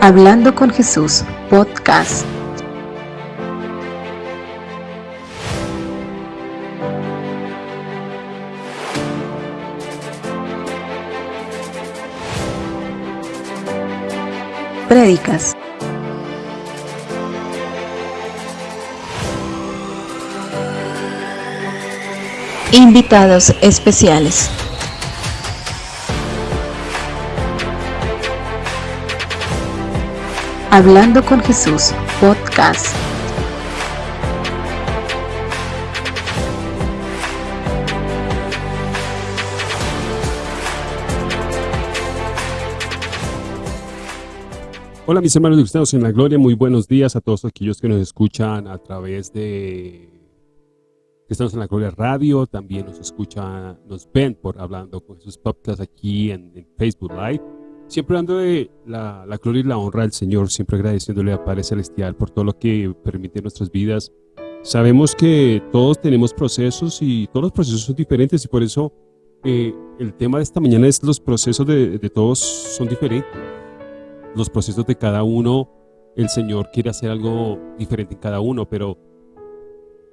Hablando con Jesús, podcast. Prédicas. Invitados especiales. Hablando con Jesús, podcast. Hola mis hermanos cristianos en la gloria, muy buenos días a todos aquellos que nos escuchan a través de Cristianos en la Gloria Radio, también nos escuchan, nos ven por Hablando con Jesús Podcast aquí en Facebook Live Siempre dando de la, gloria y la honra al Señor, siempre agradeciéndole a Padre Celestial por todo lo que permite en nuestras vidas. Sabemos que todos tenemos procesos y todos los procesos son diferentes y por eso eh, el tema de esta mañana es los procesos de, de todos son diferentes. Los procesos de cada uno, el Señor quiere hacer algo diferente en cada uno, pero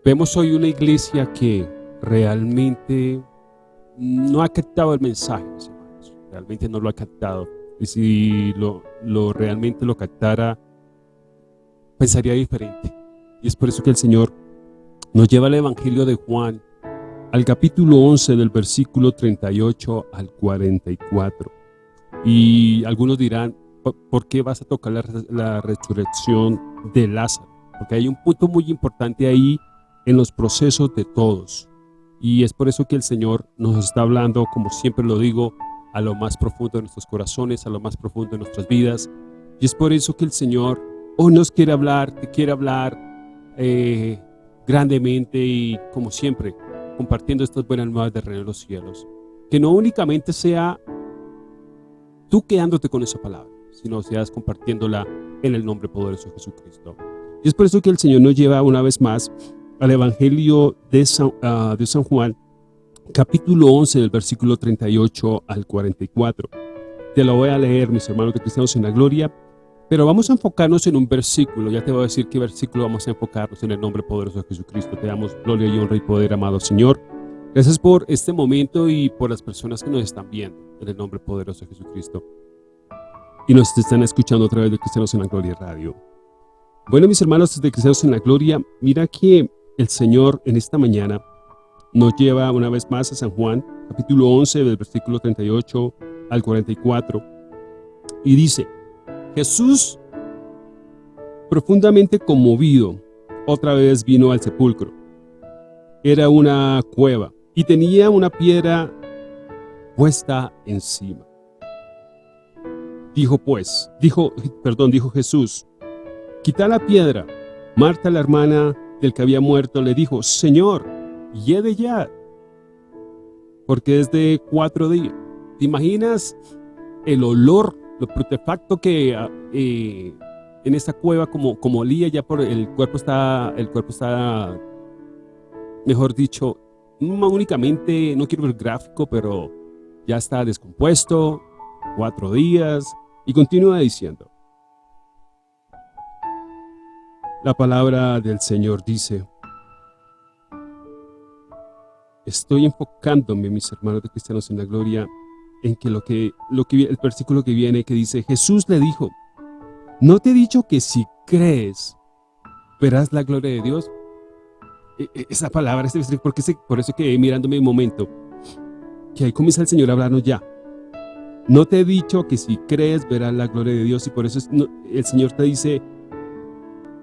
vemos hoy una iglesia que realmente no ha captado el mensaje, realmente no lo ha captado y si lo, lo realmente lo captara, pensaría diferente. Y es por eso que el Señor nos lleva al Evangelio de Juan, al capítulo 11 del versículo 38 al 44. Y algunos dirán, ¿por qué vas a tocar la, la resurrección de Lázaro? Porque hay un punto muy importante ahí en los procesos de todos. Y es por eso que el Señor nos está hablando, como siempre lo digo, a lo más profundo de nuestros corazones, a lo más profundo de nuestras vidas. Y es por eso que el Señor hoy nos quiere hablar, te quiere hablar eh, grandemente y como siempre, compartiendo estas buenas nuevas de reino de los cielos. Que no únicamente sea tú quedándote con esa palabra, sino seas compartiéndola en el nombre poderoso de Jesucristo. Y es por eso que el Señor nos lleva una vez más al Evangelio de San, ah, de San Juan, capítulo 11 del versículo 38 al 44. Te lo voy a leer, mis hermanos de Cristianos en la Gloria, pero vamos a enfocarnos en un versículo. Ya te voy a decir qué versículo vamos a enfocarnos en el nombre poderoso de Jesucristo. Te damos gloria y honra y poder, amado Señor. Gracias por este momento y por las personas que nos están viendo en el nombre poderoso de Jesucristo. Y nos están escuchando a través de Cristianos en la Gloria Radio. Bueno, mis hermanos de Cristianos en la Gloria, mira que el Señor en esta mañana nos lleva una vez más a San Juan, capítulo 11, del versículo 38 al 44, y dice, Jesús, profundamente conmovido, otra vez vino al sepulcro. Era una cueva y tenía una piedra puesta encima. Dijo pues, dijo, perdón, dijo Jesús, quita la piedra. Marta, la hermana del que había muerto, le dijo, Señor, de ya, porque es de cuatro días. ¿Te imaginas el olor, lo protefacto que ah, eh, en esta cueva como, como olía ya por el cuerpo está, el cuerpo está, mejor dicho, no únicamente, no quiero ver gráfico, pero ya está descompuesto, cuatro días, y continúa diciendo. La palabra del Señor dice, estoy enfocándome, mis hermanos de cristianos en la gloria, en que lo que, lo que el versículo que viene que dice, Jesús le dijo, ¿no te he dicho que si crees, verás la gloria de Dios? E, e, esa palabra, este porque por eso que mirándome un momento, que ahí comienza el Señor a hablarnos ya. No te he dicho que si crees, verás la gloria de Dios y por eso el Señor te dice,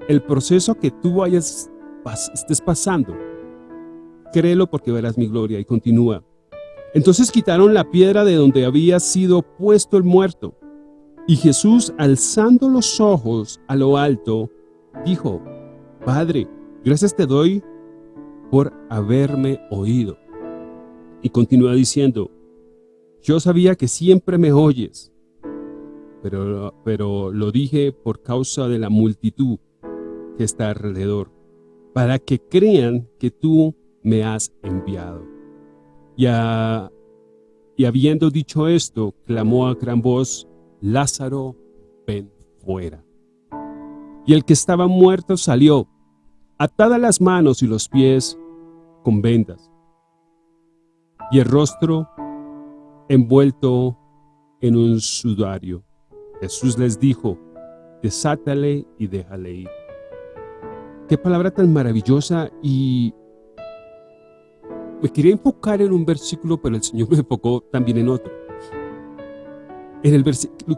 el proceso que tú vayas, estés pasando, créelo porque verás mi gloria. Y continúa. Entonces quitaron la piedra de donde había sido puesto el muerto. Y Jesús, alzando los ojos a lo alto, dijo, Padre, gracias te doy por haberme oído. Y continúa diciendo, yo sabía que siempre me oyes, pero, pero lo dije por causa de la multitud que está alrededor, para que crean que tú me has enviado. Y, y habiendo dicho esto, clamó a gran voz, Lázaro, ven fuera. Y el que estaba muerto salió, atadas las manos y los pies con vendas, y el rostro envuelto en un sudario. Jesús les dijo, desátale y déjale ir. Qué palabra tan maravillosa y me quería enfocar en un versículo, pero el Señor me enfocó también en otro. En el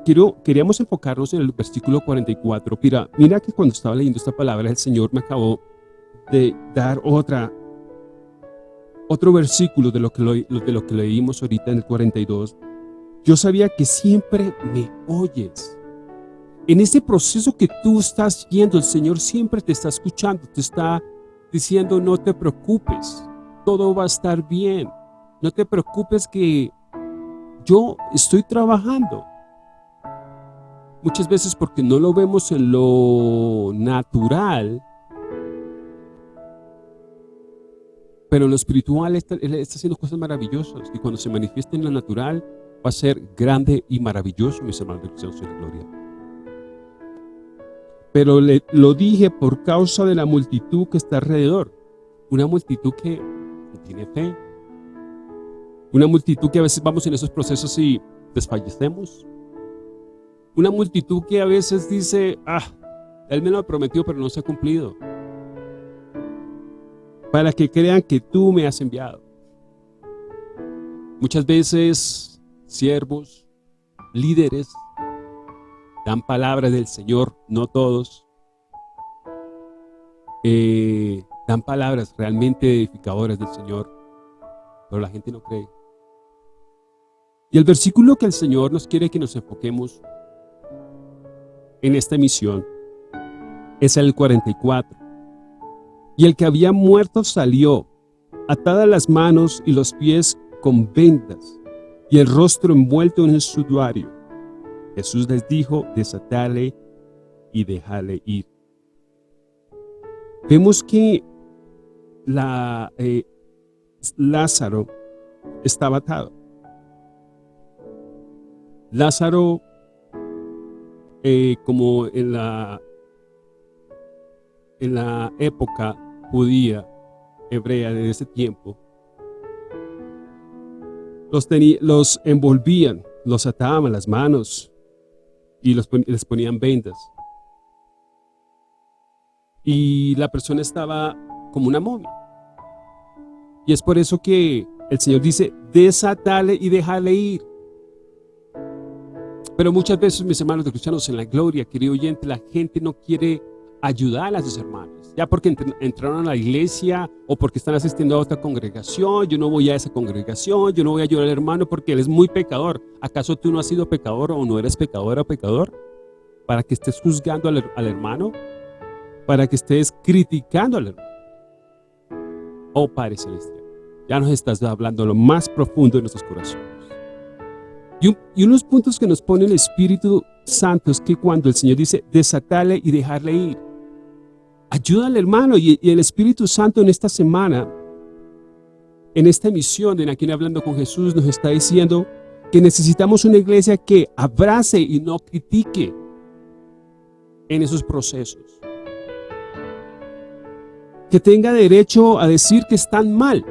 quiero, queríamos enfocarnos en el versículo 44. Mira, mira que cuando estaba leyendo esta palabra, el Señor me acabó de dar otra, otro versículo de lo, que de lo que leímos ahorita en el 42. Yo sabía que siempre me oyes. En ese proceso que tú estás viendo, el Señor siempre te está escuchando, te está diciendo no te preocupes, todo va a estar bien. No te preocupes que yo estoy trabajando. Muchas veces porque no lo vemos en lo natural, pero en lo espiritual está haciendo cosas maravillosas y cuando se manifiesta en lo natural va a ser grande y maravilloso, mis hermanos de Cristo en gloria. Pero le, lo dije por causa de la multitud que está alrededor. Una multitud que tiene fe, una multitud que a veces vamos en esos procesos y desfallecemos. Una multitud que a veces dice, ah, Él me lo prometió pero no se ha cumplido. Para que crean que tú me has enviado. Muchas veces, siervos, líderes, dan palabras del Señor, no todos. Eh, dan palabras realmente edificadoras del Señor, pero la gente no cree. Y el versículo que el Señor nos quiere que nos enfoquemos en esta misión es el 44. Y el que había muerto salió, atadas las manos y los pies con vendas, y el rostro envuelto en el sudario. Jesús les dijo, desatale y déjale ir. Vemos que la, eh, Lázaro estaba atado. Lázaro, eh, como en la, en la época judía, hebrea de ese tiempo, los, los envolvían, los ataban las manos y los, les ponían vendas. Y la persona estaba como una momia. Y es por eso que el Señor dice, desatale y déjale ir. Pero muchas veces, mis hermanos de cristianos en la gloria, querido oyente, la gente no quiere ayudar a sus hermanos. Ya porque entraron a la iglesia o porque están asistiendo a otra congregación, yo no voy a esa congregación, yo no voy a ayudar al hermano porque él es muy pecador. ¿Acaso tú no has sido pecador o no eres pecador o pecador? Para que estés juzgando al, al hermano, para que estés criticando al hermano. Oh Padre Celestial, ya nos estás hablando lo más profundo de nuestros corazones. Y, unos puntos que nos pone el Espíritu Santo es que cuando el Señor dice desatale y dejarle ir, ayúdale hermano y, el Espíritu Santo en esta semana, en esta emisión de Aquí Hablando con Jesús nos está diciendo que necesitamos una iglesia que abrace y no critique en esos procesos. Que tenga derecho a decir que están mal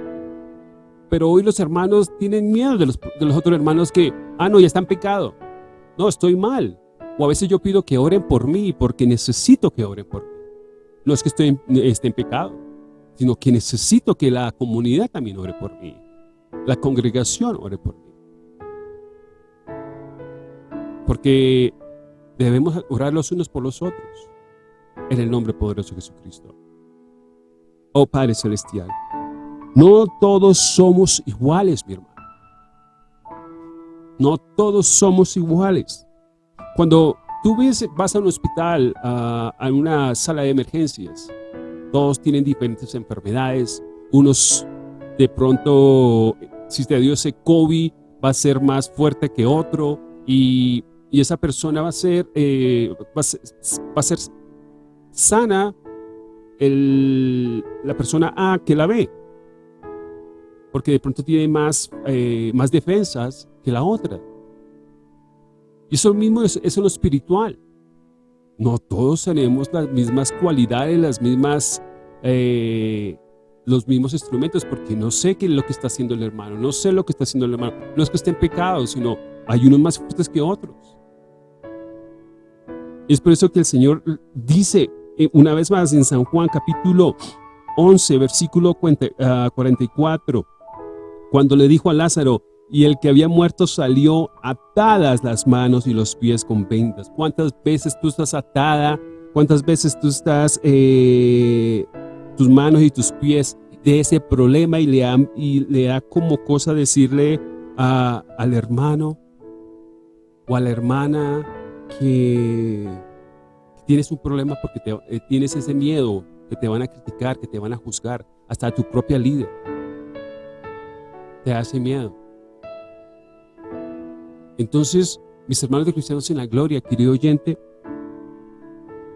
pero hoy los hermanos tienen miedo de los, de los otros hermanos que, ah, no, ya están pecado. No, estoy mal. O a veces yo pido que oren por mí porque necesito que oren por mí. No es que estoy esté en pecado, sino que necesito que la comunidad también ore por mí. La congregación ore por mí. Porque debemos orar los unos por los otros. En el nombre poderoso de Jesucristo. Oh Padre Celestial. No todos somos iguales, mi hermano. No todos somos iguales. Cuando tú ves, vas a un hospital, a, una sala de emergencias, todos tienen diferentes enfermedades. Unos de pronto, si te dio ese COVID, va a ser más fuerte que otro y, esa persona va a ser, eh, va, a ser, sana la persona A que la ve porque de pronto tiene más, eh, más defensas que la otra. Y eso mismo es, es lo espiritual. no todos tenemos las mismas cualidades, las mismas, eh, los mismos instrumentos, porque no sé qué es lo que está haciendo el hermano, no sé lo que está haciendo el hermano. No es que esté en pecado, sino hay unos más fuertes que otros. Es por eso que el Señor dice una vez más en San Juan capítulo 11, versículo 44, ah, cuando le dijo a Lázaro, y el que había muerto salió atadas las manos y los pies con vendas. ¿Cuántas veces tú estás atada? ¿Cuántas veces tú estás, eh, tus manos y tus pies de ese problema y le, da, y le da como cosa decirle al hermano o a la hermana que, tienes un problema porque eh, tienes ese miedo que te van a criticar, que te van a juzgar, hasta tu propia líder te hace miedo. Entonces, mis hermanos de cristianos en la gloria, querido oyente,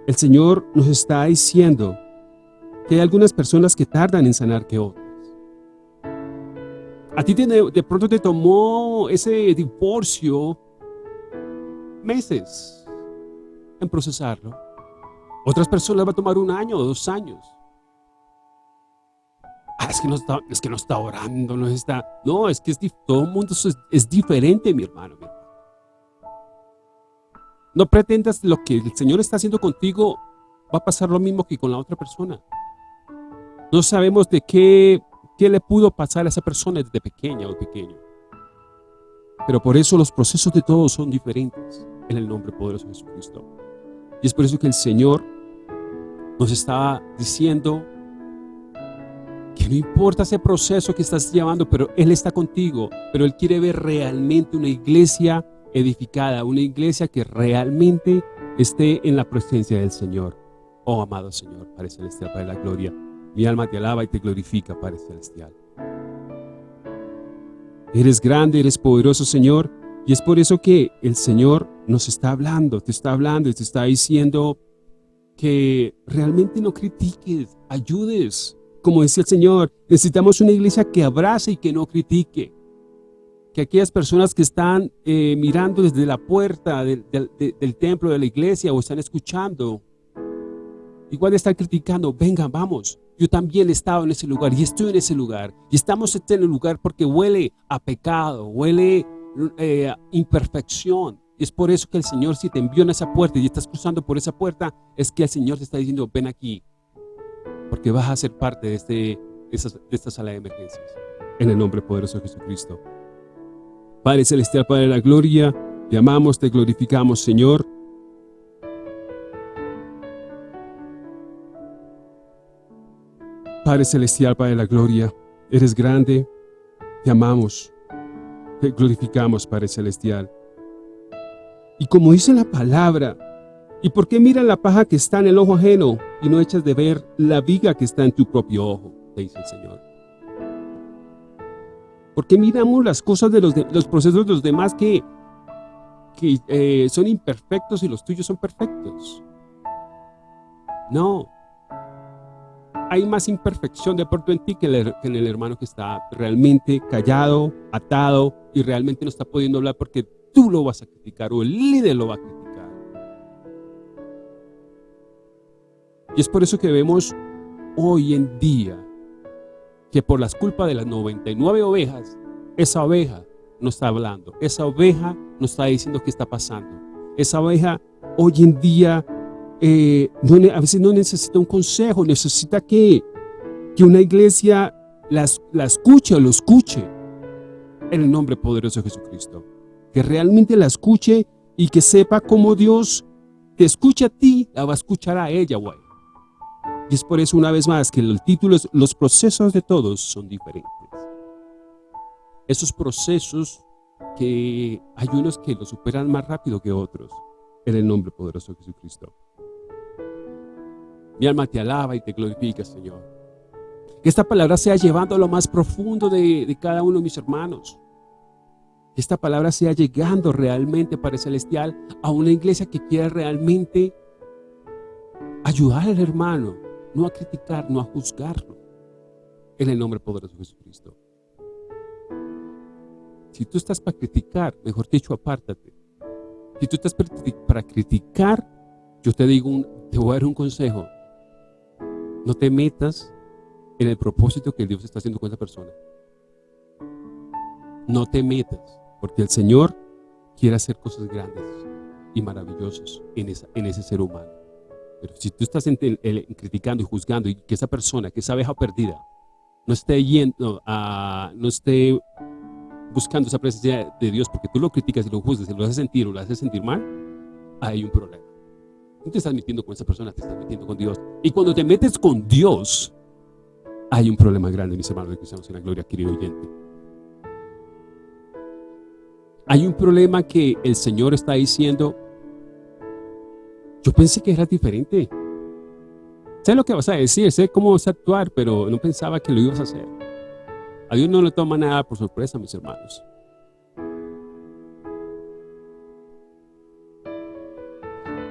el Señor nos está diciendo que hay algunas personas que tardan en sanar que otras. A ti de pronto te tomó ese divorcio meses en procesarlo. Otras personas va a tomar un año o dos años. Ah, es que no está, es que no está orando, no está... No, es que es, todo el mundo es, diferente, mi hermano, No pretendas lo que el Señor está haciendo contigo va a pasar lo mismo que con la otra persona. No sabemos de qué, qué le pudo pasar a esa persona desde pequeña o pequeño. Pero por eso los procesos de todos son diferentes en el nombre poderoso de Jesucristo. Y es por eso que el Señor nos está diciendo que no importa ese proceso que estás llevando, pero Él está contigo, pero Él quiere ver realmente una iglesia edificada, una iglesia que realmente esté en la presencia del Señor. Oh, amado Señor, Padre Celestial, Padre de la Gloria, mi alma te alaba y te glorifica, Padre Celestial. Eres grande, eres poderoso, Señor, y es por eso que el Señor nos está hablando, te está hablando y te está diciendo que realmente no critiques, ayudes, como decía el Señor, necesitamos una iglesia que abrace y que no critique. Que aquellas personas que están eh, mirando desde la puerta del, templo de la iglesia o están escuchando, igual están criticando, venga, vamos, yo también he estado en ese lugar y estoy en ese lugar. Y estamos en el lugar porque huele a pecado, huele eh, imperfección. Es por eso que el Señor si te envió en esa puerta y estás cruzando por esa puerta, es que el Señor te está diciendo, ven aquí, porque vas a ser parte de, este, de, esta sala de emergencias. En el nombre poderoso de Jesucristo. Padre Celestial, Padre de la Gloria, te amamos, te glorificamos, Señor. Padre Celestial, Padre de la Gloria, eres grande, te amamos, te glorificamos, Padre Celestial. Y como dice la palabra, ¿Y por qué miras la paja que está en el ojo ajeno y no echas de ver la viga que está en tu propio ojo? Te dice el Señor. ¿Por qué miramos las cosas de los, los procesos de los demás que, que eh, son imperfectos y los tuyos son perfectos? No. Hay más imperfección de pronto en ti que, que en el hermano que está realmente callado, atado y realmente no está pudiendo hablar porque tú lo vas a criticar o el líder lo va a criticar. Y es por eso que vemos hoy en día que por las culpas de las 99 ovejas, esa oveja no está hablando, esa oveja no está diciendo qué está pasando. Esa oveja hoy en día eh, a veces no necesita un consejo, necesita que, que una iglesia la, la escuche o lo escuche en el nombre poderoso de Jesucristo. Que realmente la escuche y que sepa cómo Dios te escucha a ti, la va a escuchar a ella güey. Y es por eso una vez más que el título Los procesos de todos son diferentes. Esos procesos que hay unos que los superan más rápido que otros en el nombre poderoso de Jesucristo. Mi alma te alaba y te glorifica, Señor. Que esta palabra sea llevando a lo más profundo de, cada uno de mis hermanos. Que esta palabra sea llegando realmente, Padre Celestial, a una iglesia que quiera realmente ayudar al hermano, no a criticar, no a juzgarlo. En el nombre poderoso de Jesucristo. Si tú estás para criticar, mejor dicho, apártate. Si tú estás para criticar, yo te digo, te voy a dar un consejo. No te metas en el propósito que Dios está haciendo con esa persona. No te metas, porque el Señor quiere hacer cosas grandes y maravillosas en, ese ser humano. Pero si tú estás criticando y juzgando y que esa persona, que esa abeja perdida, no esté yendo a, no esté buscando esa presencia de Dios porque tú lo criticas y lo juzgas y lo haces sentir o lo haces sentir mal, hay un problema. No te estás metiendo con esa persona, te estás metiendo con Dios. Y cuando te metes con Dios, hay un problema grande, mis hermanos de cristianos en la gloria, querido oyente. Hay un problema que el Señor está diciendo, yo pensé que era diferente. Sé lo que vas a decir, sé cómo vas a actuar, pero no pensaba que lo ibas a hacer. A Dios no le toma nada por sorpresa, mis hermanos.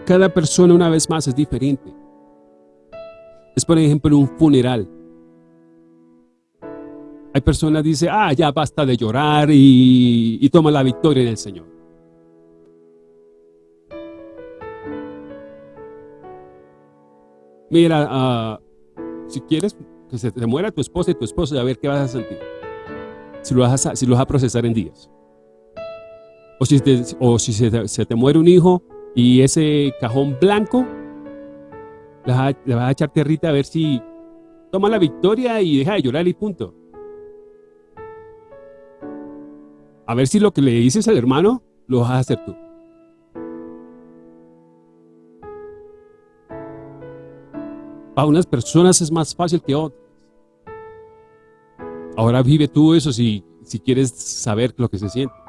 Cada persona, una vez más, es diferente. Es, por ejemplo, un funeral. Hay personas que dicen, ah, ya basta de llorar y, toma la victoria en el Señor. Mira, ah, si quieres que se te muera tu esposa y tu esposo, a ver qué vas a sentir. Si lo vas a, si lo procesar en días. O si se, te, muere un hijo y ese cajón blanco, le vas, a, echar tierrita a ver si toma la victoria y deja de llorar y punto. A ver si lo que le dices al hermano lo vas a hacer tú. Para unas personas es más fácil que otras. Ahora vive tú eso si, si quieres saber lo que se siente.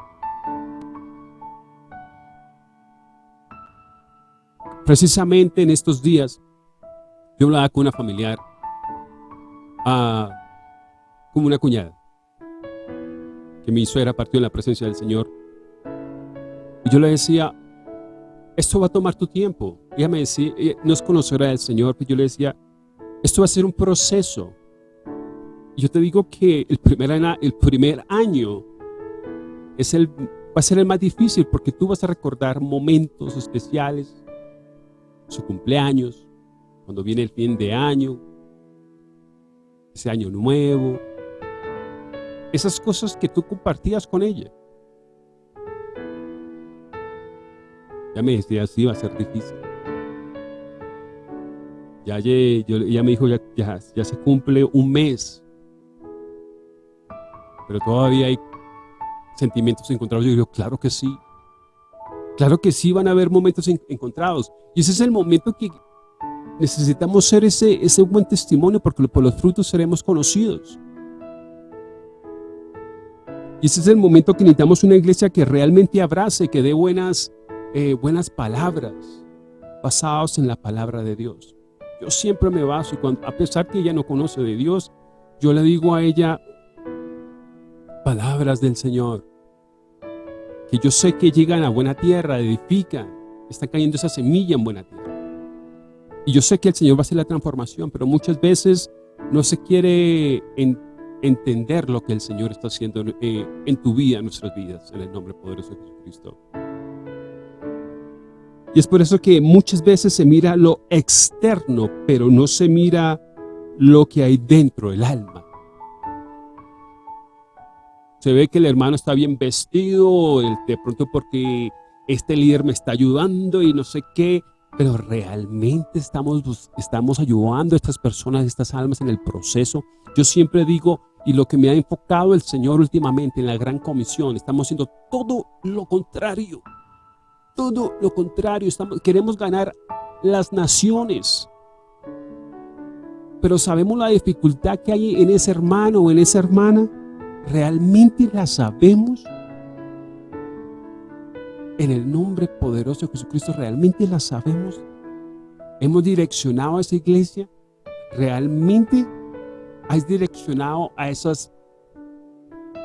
Precisamente en estos días, yo hablaba con una familiar, ah, como una cuñada, que mi suegra partió en la presencia del Señor. Y yo le decía, esto va a tomar tu tiempo. Ella me decía, no es conocer al Señor, pero yo le decía, esto va a ser un proceso. Y yo te digo que el primer, el primer año es el, va a ser el más difícil porque tú vas a recordar momentos especiales, su cumpleaños, cuando viene el fin de año, ese año nuevo, esas cosas que tú compartías con ella. Ya me decía, sí, va a ser difícil. Ya, ya me dijo, ya, ya se cumple un mes pero todavía hay sentimientos encontrados. Yo digo, claro que sí. Claro que sí van a haber momentos encontrados. Y ese es el momento que necesitamos ser ese, ese buen testimonio porque por los frutos seremos conocidos. Y ese es el momento que necesitamos una iglesia que realmente abrace, que dé buenas, eh, buenas palabras basadas en la palabra de Dios. Yo siempre me baso, y cuando, a pesar que ella no conoce de Dios, yo le digo a ella, palabras del Señor, yo sé que llegan a buena tierra, edifican, está cayendo esa semilla en buena tierra. Y yo sé que el Señor va a hacer la transformación, pero muchas veces no se quiere entender lo que el Señor está haciendo eh, en tu vida, en nuestras vidas, en el nombre poderoso de Jesucristo. Y es por eso que muchas veces se mira lo externo, pero no se mira lo que hay dentro, el alma se ve que el hermano está bien vestido, de pronto porque este líder me está ayudando y no sé qué, pero realmente estamos, estamos ayudando a estas personas, a estas almas en el proceso. Yo siempre digo, y lo que me ha enfocado el Señor últimamente en la gran comisión, estamos haciendo todo lo contrario. Todo lo contrario, estamos, queremos ganar las naciones. Pero sabemos la dificultad que hay en ese hermano o en esa hermana ¿Realmente la sabemos? En el nombre poderoso de Jesucristo, ¿realmente la sabemos? ¿Hemos direccionado a esa iglesia? ¿Realmente has direccionado a esas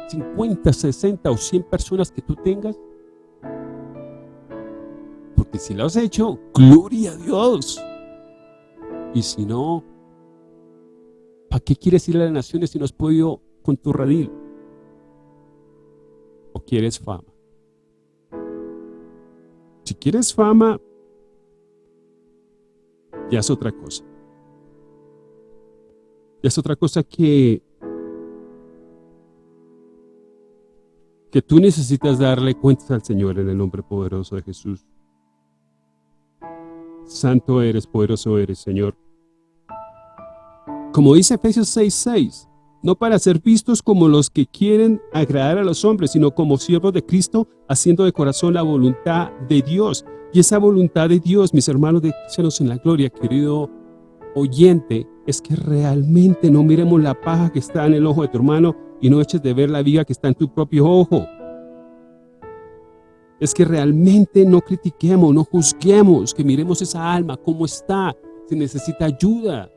50, 60 o 100 personas que tú tengas? Porque si lo has hecho, gloria a Dios. Y si no, ¿para qué quieres ir a las naciones si no has podido con tu radil? Quieres fama? Si quieres fama, ya es otra cosa. Ya es otra cosa que que tú necesitas darle cuentas al Señor en el nombre poderoso de Jesús. Santo eres, poderoso eres, Señor. Como dice Efesios 6.6, no para ser vistos como los que quieren agradar a los hombres, sino como siervos de Cristo, haciendo de corazón la voluntad de Dios. Y esa voluntad de Dios, mis hermanos de Cristianos en la Gloria, querido oyente, es que realmente no miremos la paja que está en el ojo de tu hermano y no eches de ver la viga que está en tu propio ojo. Es que realmente no critiquemos, no juzguemos, que miremos esa alma, cómo está, si necesita ayuda.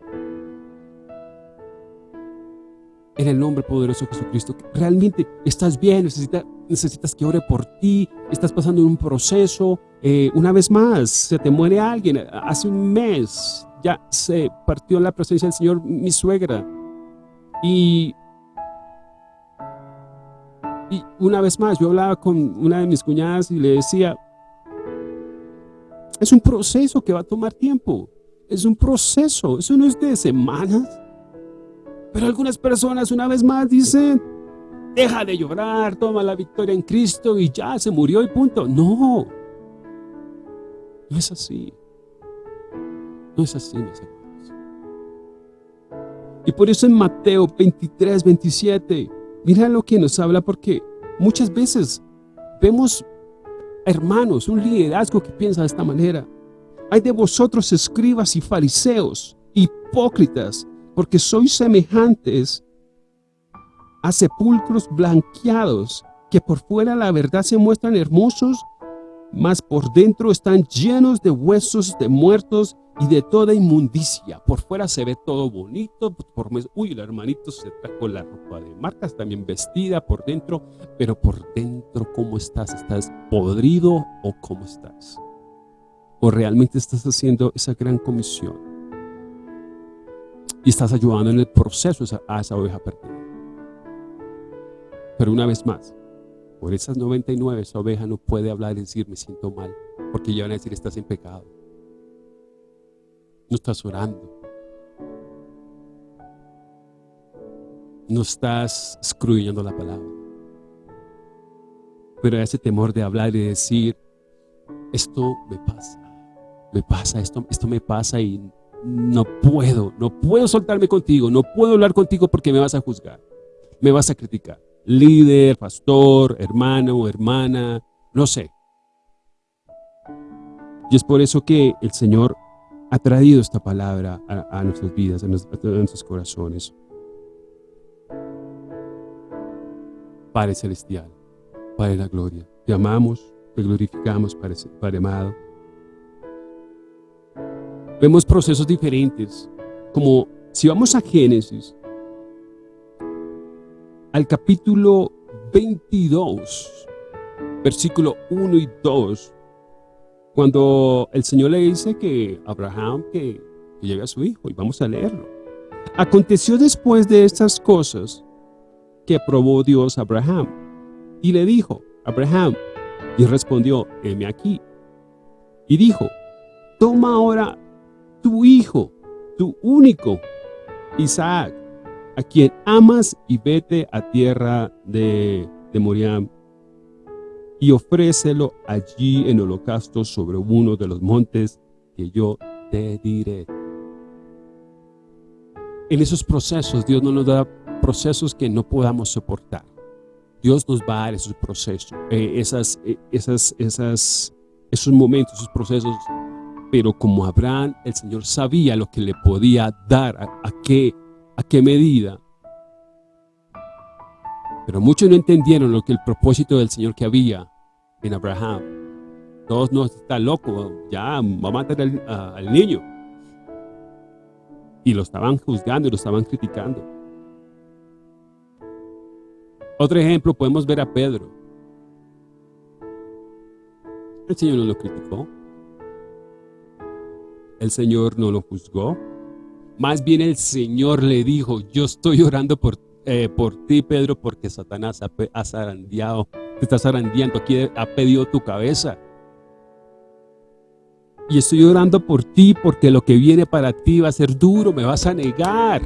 En el nombre poderoso de Jesucristo, realmente estás bien, necesitas, necesitas que ore por ti, estás pasando un proceso, eh, una vez más, se te muere alguien, hace un mes ya se partió la presencia del Señor mi suegra, y y una vez más, yo hablaba con una de mis cuñadas y le decía, es un proceso que va a tomar tiempo. Es un proceso, eso no es de semanas. Pero algunas personas una vez más dicen, deja de llorar, toma la victoria en Cristo y ya se murió y punto. No, no es así. No es así, mis hermanos. Y por eso en Mateo 23, 27, Mira lo que nos habla porque muchas veces vemos hermanos, un liderazgo que piensa de esta manera. Hay de vosotros escribas y fariseos, hipócritas, porque sois semejantes a sepulcros blanqueados, que por fuera la verdad se muestran hermosos, mas por dentro están llenos de huesos de muertos y de toda inmundicia. Por fuera se ve todo bonito, por uy, el hermanito se trajo la ropa de marcas, también vestida por dentro, pero por dentro, ¿cómo estás? ¿Estás podrido o cómo estás? ¿O realmente estás haciendo esa gran comisión? Y estás ayudando en el proceso a esa oveja perdida. Pero una vez más, por esas 99, esa oveja no puede hablar y decir, me siento mal, porque ya van a decir, estás en pecado no estás orando. No estás escruyendo la palabra. Pero ese temor de hablar y decir, esto me pasa, me pasa, esto, esto me pasa y no puedo, no puedo soltarme contigo, no puedo hablar contigo porque me vas a juzgar, me vas a criticar. Líder, pastor, hermano, hermana, no sé. Y es por eso que el Señor ha traído esta palabra a, nuestras vidas, a, nuestros corazones. Padre Celestial, Padre de la Gloria, te amamos, te glorificamos, Padre, Padre amado. Vemos procesos diferentes, como si vamos a Génesis, al capítulo 22, versículo 1 y 2, cuando el Señor le dice que Abraham que, que a su hijo, y vamos a leerlo. Aconteció después de estas cosas que aprobó Dios a Abraham, y le dijo, Abraham, y respondió, heme aquí. Y dijo, toma ahora tu hijo, tu único, Isaac, a quien amas, y vete a tierra de, de Moriam, y ofrécelo allí en holocausto sobre uno de los montes que yo te diré. En esos procesos, Dios no nos da procesos que no podamos soportar. Dios nos va a dar esos procesos, eh, esas, eh, esas, esas, esos momentos, esos procesos. Pero como Abraham, el Señor sabía lo que le podía dar, a, qué, a qué medida. Pero muchos no entendieron lo que el propósito del Señor que había en Abraham. Todos no está loco, ya va a matar al, niño. Y lo estaban juzgando y lo estaban criticando. Otro ejemplo, podemos ver a Pedro. El Señor no lo criticó. El Señor no lo juzgó. Más bien el Señor le dijo, yo estoy orando por, eh, por ti, Pedro, porque Satanás ha, ha zarandeado te estás arandiando, aquí ha pedido tu cabeza. Y estoy orando por ti porque lo que viene para ti va a ser duro, me vas a negar.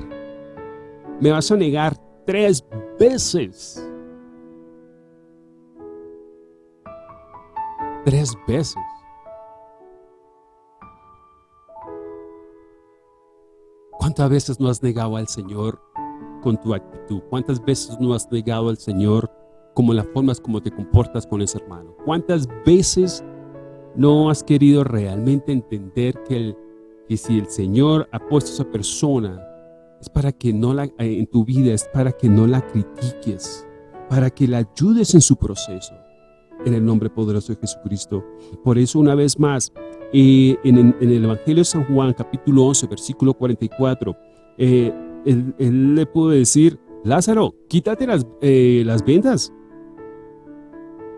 Me vas a negar tres veces. Tres veces. ¿Cuántas veces no has negado al Señor con tu actitud? ¿Cuántas veces no has negado al Señor como las formas como te comportas con ese hermano? ¿Cuántas veces no has querido realmente entender que, si el Señor ha puesto a esa persona es para que no la, eh, en tu vida, es para que no la critiques, para que la ayudes en su proceso, en el nombre poderoso de Jesucristo. Por eso una vez más, en, el Evangelio de San Juan, capítulo 11, versículo 44, eh, él, le pudo decir, Lázaro, quítate las, eh, las vendas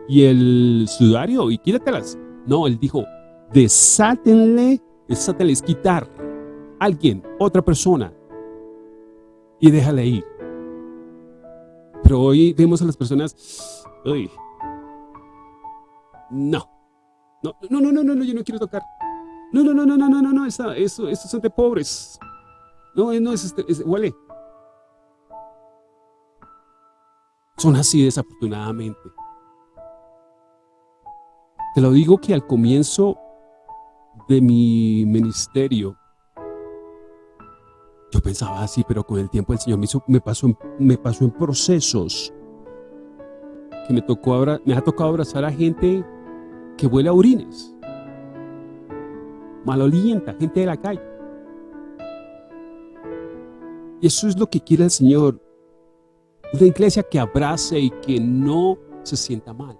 y el sudario y quítatelas. No, él dijo, desátenle, desátenles quitar alguien, otra persona y déjale ir. Pero hoy vemos a las personas, uy, no, no, no, no, no, no, yo no quiero tocar. No, no, no, no, no, no, no, no, eso, eso, eso son de pobres. No, no, es, este, es, huele. Son así desafortunadamente. Te lo digo que al comienzo de mi ministerio, yo pensaba así, pero con el tiempo el Señor me, hizo, me, pasó, me pasó en procesos que me, tocó ahora, me ha tocado abrazar a gente que huele a orines, malolienta, gente de la calle. Eso es lo que quiere el Señor. Una iglesia que abrace y que no se sienta mal.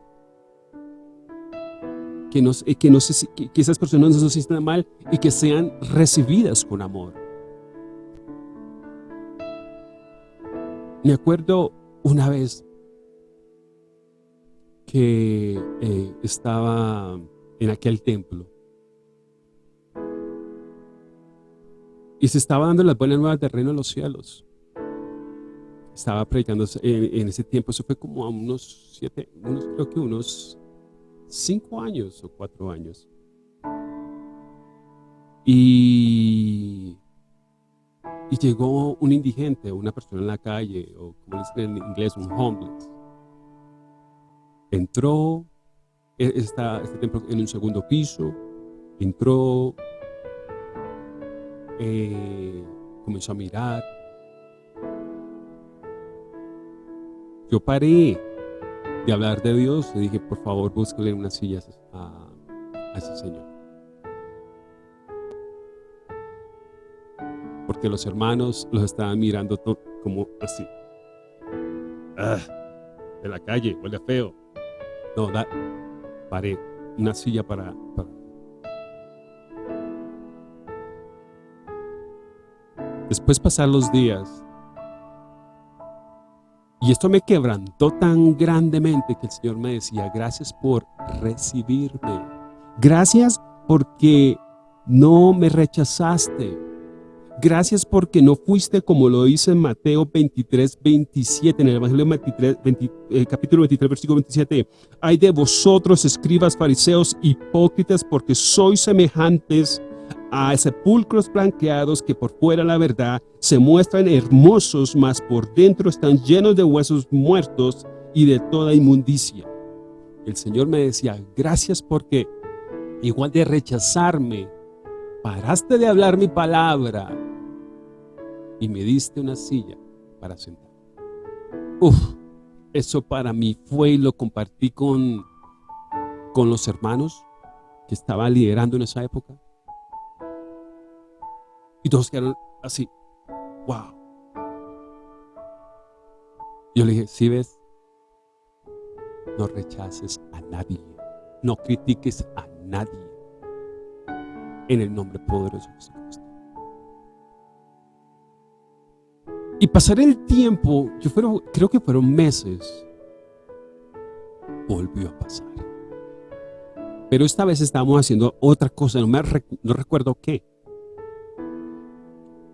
Que, no, que, no se, que esas personas no se sientan mal y que sean recibidas con amor. Me acuerdo una vez que eh, estaba en aquel templo. Y se estaba dando las buenas nuevas del reino de los cielos. Estaba predicando en, ese tiempo, eso fue como a unos siete, unos, creo que unos cinco años o cuatro años. Y, y llegó un indigente, una persona en la calle, o como dicen en inglés, un homeless entró, e, está este templo en un segundo piso, entró, eh, comenzó a mirar. Yo paré de hablar de Dios y dije, por favor, búsquele unas sillas a, ese señor. Porque los hermanos los estaban mirando como así. Ah, de la calle, huele feo. No, da, paré una silla para, Después pasar los días, y esto me quebrantó tan grandemente que el Señor me decía, gracias por recibirme. Gracias porque no me rechazaste. Gracias porque no fuiste como lo dice Mateo 23, 27, en el Evangelio 23, eh, capítulo 23, versículo 27. Hay de vosotros, escribas, fariseos, hipócritas, porque sois semejantes a sepulcros blanqueados que por fuera la verdad se muestran hermosos, mas por dentro están llenos de huesos muertos y de toda inmundicia. El Señor me decía, gracias porque igual de rechazarme, paraste de hablar mi palabra y me diste una silla para sentar. Uf, eso para mí fue y lo compartí con, con los hermanos que estaba liderando en esa época. Y todos quedaron así, wow. Yo le dije, si ves, no rechaces a nadie, no critiques a nadie en el nombre poderoso de Jesucristo. Y pasar el tiempo, yo fueron, creo que fueron meses, volvió a pasar. Pero esta vez estábamos haciendo otra cosa, no, me recuerdo qué.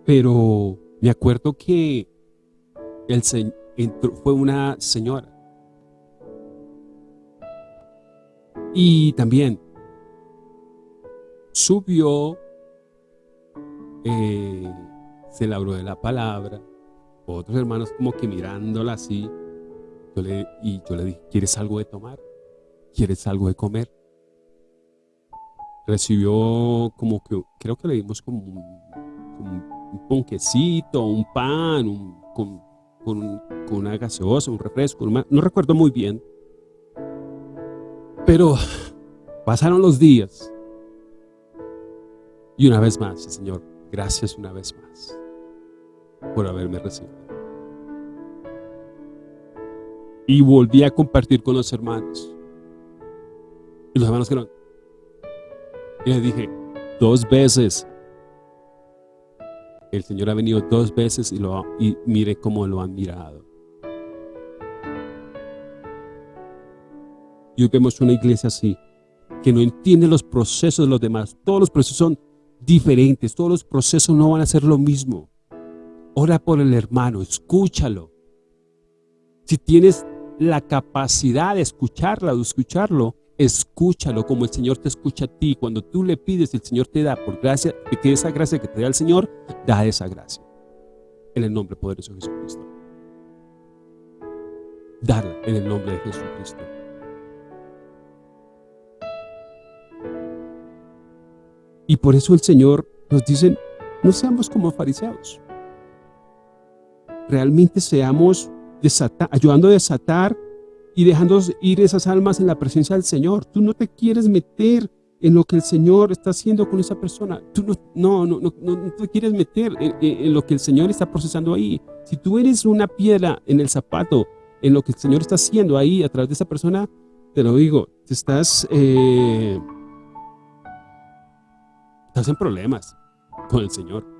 Pero me acuerdo que fue una señora. Y también subió, eh, se labró de la palabra, otros hermanos como que mirándola así, yo le, y yo le dije, ¿quieres algo de tomar? ¿Quieres algo de comer? Recibió como que, creo que le dimos como un, un ponquecito, un pan, un, con, con, una gaseosa, un refresco, no recuerdo muy bien. Pero pasaron los días y una vez más, Señor, gracias una vez más por haberme recibido. Y volví a compartir con los hermanos. Y los hermanos dijeron, y les dije, dos veces. El Señor ha venido dos veces y, lo, y mire cómo lo han mirado. Y hoy vemos una iglesia así, que no entiende los procesos de los demás. Todos los procesos son diferentes, todos los procesos no van a ser lo mismo. Ora por el hermano, escúchalo. Si tienes la capacidad de escucharla o escucharlo, escúchalo como el Señor te escucha a ti. Cuando tú le pides, el Señor te da por gracia, que esa gracia que te da el Señor, da esa gracia. En el nombre poderoso de Jesucristo. Darla en el nombre de Jesucristo. Y por eso el Señor nos dice, no seamos como fariseos. Realmente seamos ayudando a desatar y dejando ir esas almas en la presencia del Señor. Tú no te quieres meter en lo que el Señor está haciendo con esa persona. Tú no, no, no, no, te quieres meter en, en, lo que el Señor está procesando ahí. Si tú eres una piedra en el zapato, en lo que el Señor está haciendo ahí a través de esa persona, te lo digo, te estás... Eh, estás en problemas con el Señor.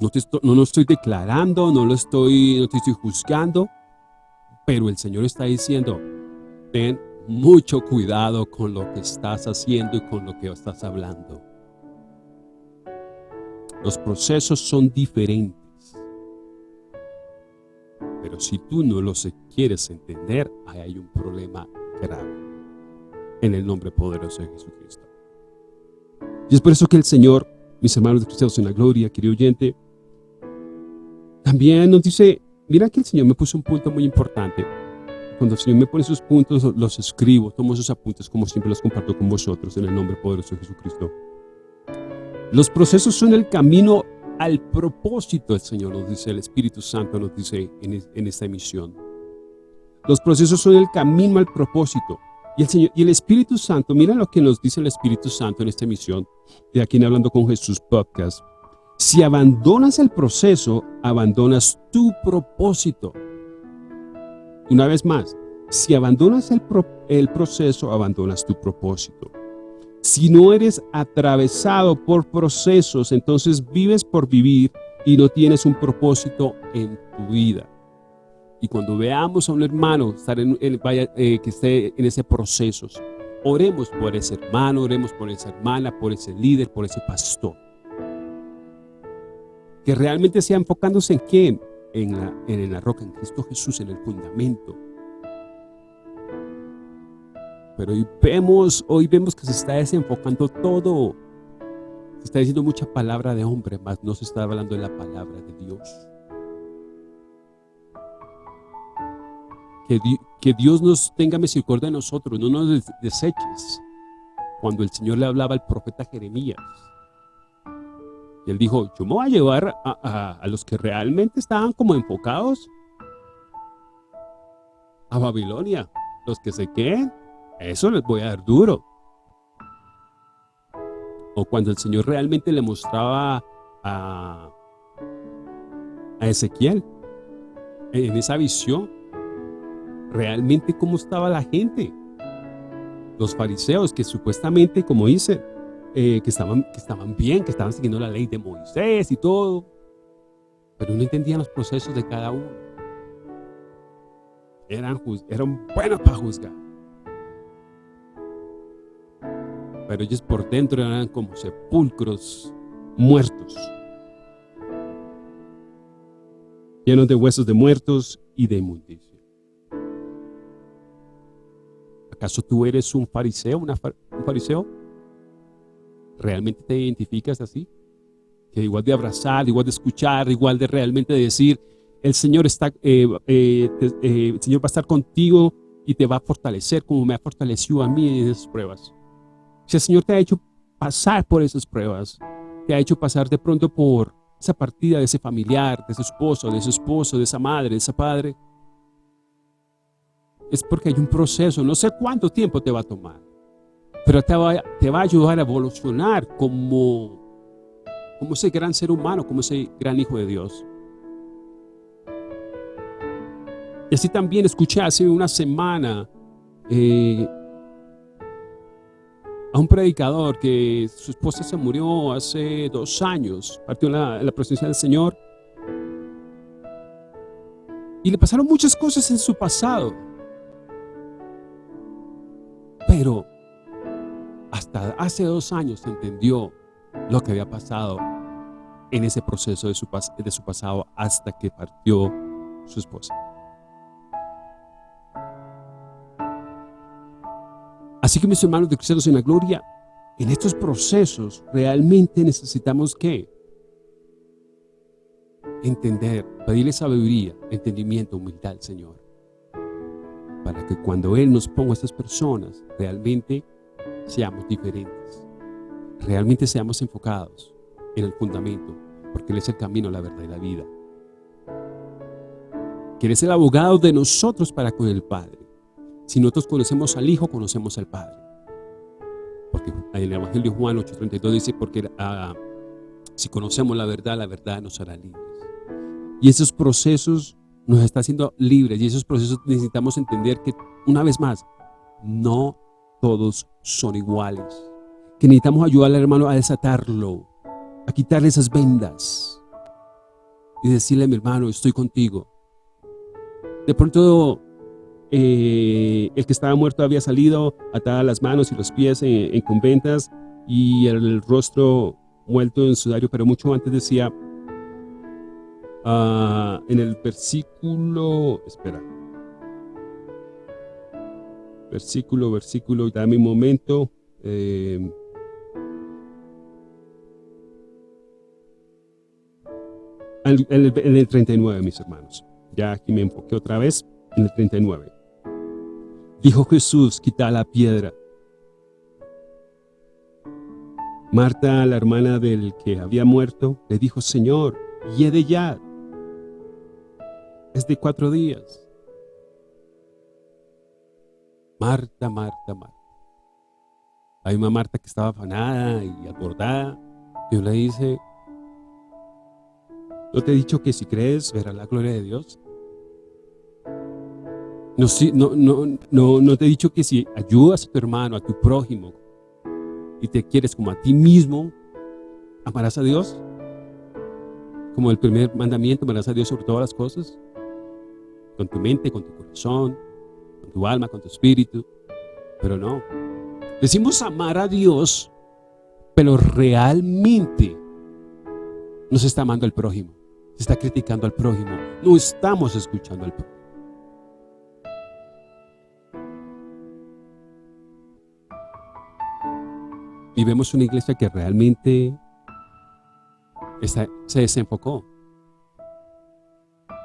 No, te no lo estoy declarando, no lo estoy, no te estoy juzgando, pero el Señor está diciendo, ten mucho cuidado con lo que estás haciendo y con lo que estás hablando. Los procesos son diferentes. Pero si tú no los quieres entender, ahí hay un problema grave. En el nombre poderoso de Jesucristo. Y es por eso que el Señor, mis hermanos de cristianos en la gloria, querido oyente, también nos dice, mira que el Señor me puso un punto muy importante. Cuando el Señor me pone esos puntos, los escribo, tomo esos apuntes como siempre los comparto con vosotros en el nombre poderoso de Jesucristo. Los procesos son el camino al propósito, el Señor nos dice, el Espíritu Santo nos dice en, en esta emisión. Los procesos son el camino al propósito. Y el, Señor, y el Espíritu Santo, mira lo que nos dice el Espíritu Santo en esta emisión de aquí en Hablando con Jesús podcast. Si abandonas el proceso, abandonas tu propósito. Una vez más, si abandonas el, el proceso, abandonas tu propósito. Si no eres atravesado por procesos, entonces vives por vivir y no tienes un propósito en tu vida. Y cuando veamos a un hermano estar en, eh, que esté en ese proceso, oremos por ese hermano, oremos por esa hermana, por ese líder, por ese pastor. Que realmente sea enfocándose en qué? En la, en la roca, en Cristo Jesús, en el fundamento. Pero hoy vemos, hoy vemos que se está desenfocando todo. Se está diciendo mucha palabra de hombre, más no se está hablando de la palabra de Dios. Que, Dios nos tenga misericordia de nosotros, no nos deseches. Cuando el Señor le hablaba al profeta Jeremías, y él dijo, yo me voy a llevar a, los que realmente estaban como enfocados a Babilonia. Los que se queden, eso les voy a dar duro. O cuando el Señor realmente le mostraba a, a Ezequiel en esa visión realmente cómo estaba la gente. Los fariseos que supuestamente, como dice, eh, que, estaban, que estaban bien, que estaban siguiendo la ley de Moisés y todo, pero no entendían los procesos de cada uno. Eran, eran buenos para juzgar. Pero ellos por dentro eran como sepulcros muertos. Llenos de huesos de muertos y de inmundicia. ¿Acaso tú eres un fariseo, un fariseo? ¿Realmente te identificas así? Que igual de abrazar, igual de escuchar, igual de realmente decir, el Señor, está, eh, eh, eh, el Señor va a estar contigo y te va a fortalecer como me ha fortalecido a mí en esas pruebas. Si el Señor te ha hecho pasar por esas pruebas, te ha hecho pasar de pronto por esa partida de ese familiar, de ese esposo, de ese esposo, de esa madre, de ese padre, es porque hay un proceso, no sé cuánto tiempo te va a tomar, pero te va, te va a ayudar a evolucionar como, como ese gran ser humano, como ese gran hijo de Dios. Y así también escuché hace una semana eh, a un predicador que su esposa se murió hace dos años, partió en la, en la presencia del Señor. Y le pasaron muchas cosas en su pasado. Pero hace dos años entendió lo que había pasado en ese proceso de su, de su pasado hasta que partió su esposa. Así que mis hermanos de Cristianos en la Gloria, en estos procesos realmente necesitamos que entender, pedirle sabiduría, entendimiento, humildad al Señor. Para que cuando Él nos ponga a estas personas, realmente seamos diferentes. Realmente seamos enfocados en el fundamento, porque Él es el camino, la verdad y la vida. Que Él es el abogado de nosotros para con el Padre. Si nosotros conocemos al Hijo, conocemos al Padre. Porque en el Evangelio de Juan 8.32 dice, porque ah, si conocemos la verdad, la verdad nos hará libres. Y esos procesos nos está haciendo libres y esos procesos necesitamos entender que, una vez más, no todos son iguales. Que necesitamos ayudar al hermano a desatarlo, a quitarle esas vendas y decirle mi hermano, estoy contigo. De pronto, eh, el que estaba muerto había salido atada las manos y los pies en, conventas y el, rostro muerto en sudario, pero mucho antes decía, ah, en el versículo, espera, versículo, versículo, dame un momento. Eh, en, el, 39, mis hermanos. Ya aquí me enfoqué otra vez en el 39. Dijo Jesús, quita la piedra. Marta, la hermana del que había muerto, le dijo, Señor, de ya. Es de cuatro días. Marta, Marta, Marta. Hay una Marta que estaba afanada y acordada. Dios le dice, ¿no te he dicho que si crees verás la gloria de Dios? No, no, no, no te he dicho que si ayudas a tu hermano, a tu prójimo, y te quieres como a ti mismo, amarás a Dios. Como el primer mandamiento, amarás a Dios sobre todas las cosas. Con tu mente, con tu corazón, tu alma, con tu espíritu, pero no. Decimos amar a Dios, pero realmente nos está amando al prójimo, se está criticando al prójimo, no estamos escuchando al prójimo. Y una iglesia que realmente se desenfocó.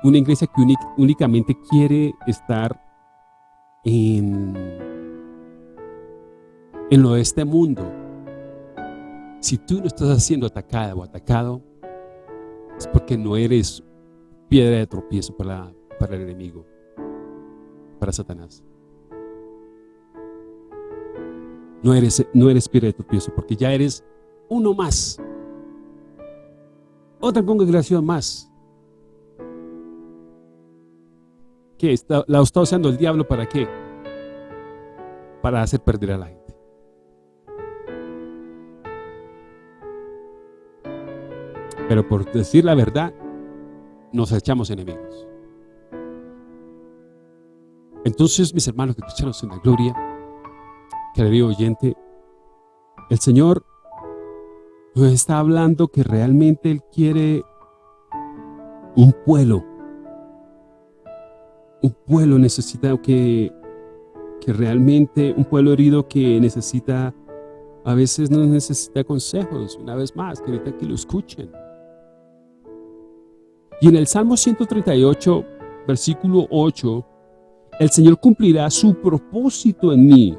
Una iglesia que únicamente quiere estar en, lo de este mundo, si tú no estás siendo atacada o atacado, es porque no eres piedra de tropiezo para, para el enemigo, para Satanás. No eres, no eres piedra de tropiezo, porque ya eres uno más. Otra congregación más. ¿Qué? ¿La está usando el diablo para qué? Para hacer perder a la gente. Pero por decir la verdad, nos echamos enemigos. Entonces, mis hermanos que cristianos en la gloria, querido oyente, el Señor nos está hablando que realmente Él quiere un pueblo un pueblo necesita que, que realmente, un pueblo herido que necesita a veces no necesita consejos, una vez más, que que lo escuchen. Y en el Salmo 138, versículo 8, el Señor cumplirá su propósito en mí.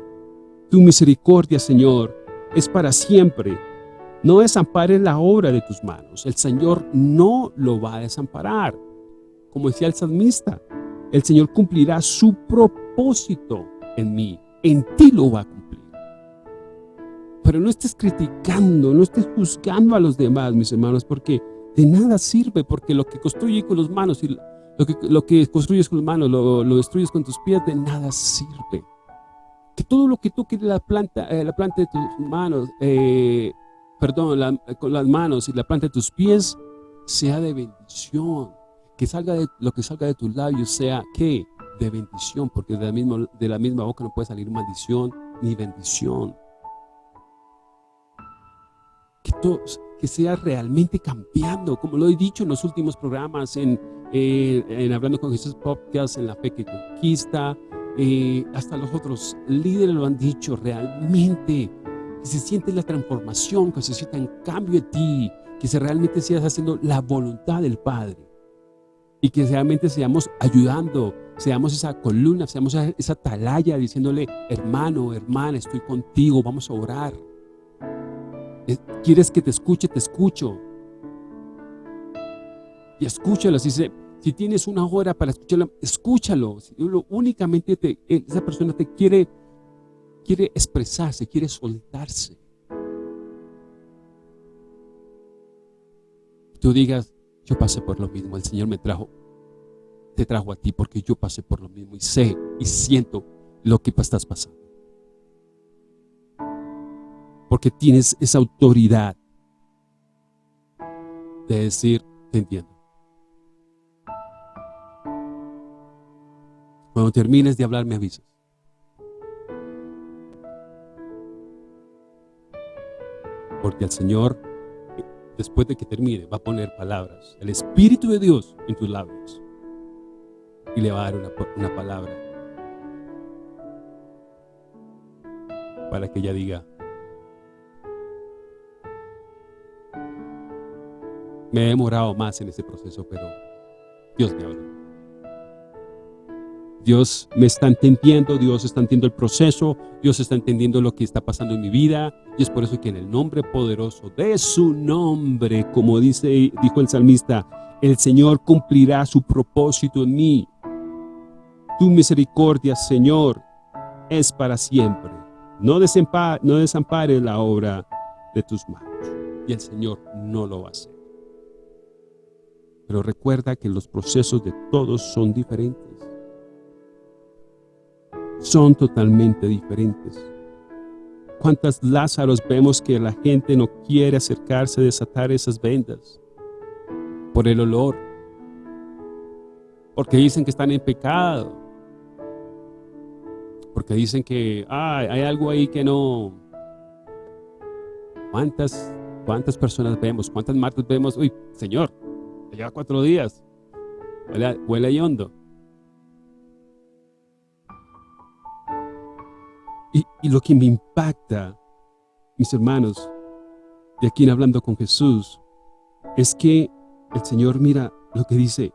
Tu misericordia, Señor, es para siempre. No desampares la obra de tus manos. El Señor no lo va a desamparar. Como decía el salmista, el Señor cumplirá su propósito en mí. En ti lo va a cumplir. Pero no estés criticando, no estés juzgando a los demás, mis hermanos, porque de nada sirve, porque lo que construye con las manos y lo que, construyes con las manos, lo, lo destruyes con tus pies, de nada sirve que todo lo que toque la planta, eh, la planta de tus manos, eh, perdón, con las manos y la planta de tus pies, sea de bendición. Que salga de, lo que salga de tus labios sea, ¿qué? De bendición, porque de la, misma, de la misma boca no puede salir maldición ni bendición. Que, todo, que sea realmente cambiando, como lo he dicho en los últimos programas, en, eh, en Hablando con Jesús Podcast, en La Fe que Conquista, eh, hasta los otros líderes lo han dicho, realmente, que se siente la transformación, que se sienta un cambio en ti, que se realmente sigas haciendo la voluntad del Padre y que realmente seamos ayudando, seamos esa columna, seamos esa atalaya diciéndole, hermano, hermana, estoy contigo, vamos a orar. ¿Quieres que te escuche? Te escucho. Y escúchalo, se si tienes una hora para escucharlo, escúchalo. Únicamente te, esa persona te quiere, quiere expresarse, quiere soltarse. Tú digas, yo pasé por lo mismo, el Señor me trajo, te trajo a ti porque yo pasé por lo mismo y sé y siento lo que estás pasando. Porque tienes esa autoridad de decir, te entiendo. Cuando termines de hablar, me avisas. Porque el Señor, después de que termine, va a poner palabras. El Espíritu de Dios en tus labios. Y le va a dar una, palabra. Para que ella diga, me he demorado más en ese proceso, pero Dios me habló. Dios me está entendiendo, Dios está entendiendo el proceso, Dios está entendiendo lo que está pasando en mi vida. Y es por eso que en el nombre poderoso de su nombre, como dice, dijo el salmista, el Señor cumplirá su propósito en mí. Tu misericordia, Señor, es para siempre. No, no desampares la obra de tus manos. Y el Señor no lo va a hacer. Pero recuerda que los procesos de todos son diferentes son totalmente diferentes. ¿Cuántas Lázaros vemos que la gente no quiere acercarse a desatar esas vendas? Por el olor. Porque dicen que están en pecado. Porque dicen que hay algo ahí que no... ¿Cuántas, ¿Cuántas personas vemos? ¿Cuántas martes vemos? Uy, Señor, lleva cuatro días. Huele, huele hondo. Y, lo que me impacta, mis hermanos, de aquí en Hablando con Jesús, es que el Señor mira lo que dice.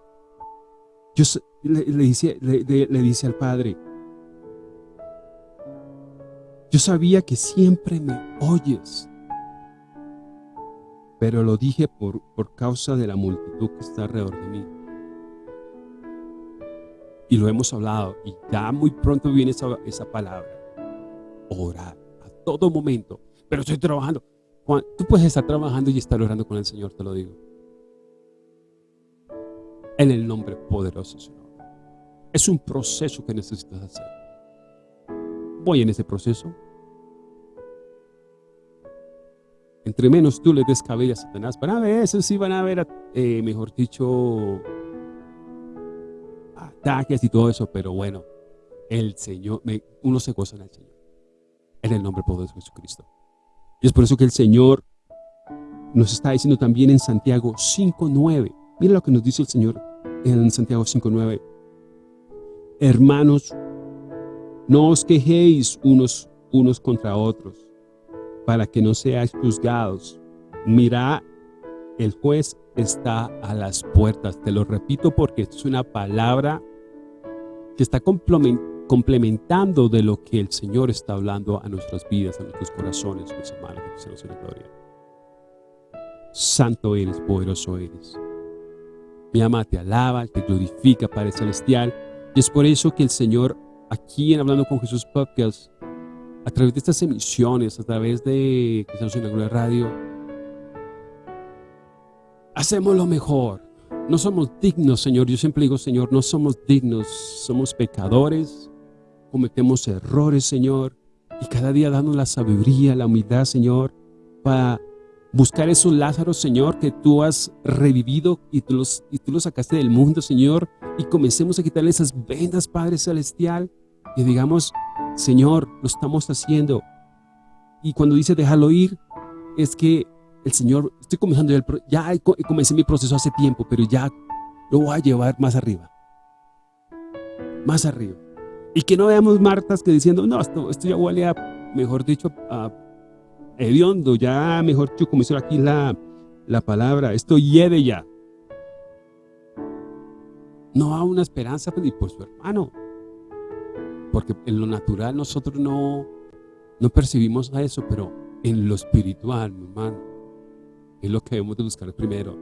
Yo, le, dice, le, dice al Padre, yo sabía que siempre me oyes, pero lo dije por, por causa de la multitud que está alrededor de mí. Y lo hemos hablado, y ya muy pronto viene esa, esa palabra orar a todo momento. Pero estoy trabajando. Tú puedes estar trabajando y estar orando con el Señor, te lo digo. En el nombre poderoso Señor. Es un proceso que necesitas hacer. Voy en ese proceso. Entre menos tú le des cabello a Satanás, van a ver, eso sí van a ver, eh, mejor dicho, ataques y todo eso, pero bueno, el Señor, uno se goza en el Señor en el nombre poderoso de Jesucristo. Y es por eso que el Señor nos está diciendo también en Santiago 5.9. Mira lo que nos dice el Señor en Santiago 5.9. Hermanos, no os quejéis unos, unos contra otros. para que no seáis juzgados. Mira, el juez está a las puertas. Te lo repito porque es una palabra que está complementando de lo que el Señor está hablando a nuestras vidas, a nuestros corazones, mis hermanos, que en la gloria. Santo eres, poderoso eres. Mi ama te alaba, te glorifica, Padre Celestial. Y es por eso que el Señor, aquí en Hablando con Jesús Podcast, a través de estas emisiones, a través de Cristianos en la Gloria Radio, hacemos lo mejor. No somos dignos, Señor. Yo siempre digo, Señor, no somos dignos. Somos pecadores, cometemos errores, Señor. Y cada día damos la sabiduría, la humildad, Señor, para buscar esos Lázaros, Señor, que tú has revivido y tú, los, y tú los sacaste del mundo, Señor, y comencemos a quitarle esas vendas, Padre Celestial, y digamos, Señor, lo estamos haciendo. Y cuando dice déjalo ir, es que el Señor, estoy comenzando, ya, ya comencé mi proceso hace tiempo, pero ya lo voy a llevar más arriba. Más arriba. Y que no veamos Martas que diciendo, no, esto, esto ya huele a, mejor dicho, a hediondo, ya mejor dicho, como aquí la, la palabra, esto hiede ya. No hay una esperanza ni por su hermano. Porque en lo natural nosotros no, no percibimos a eso, pero en lo espiritual, mi hermano, es lo que debemos de buscar primero.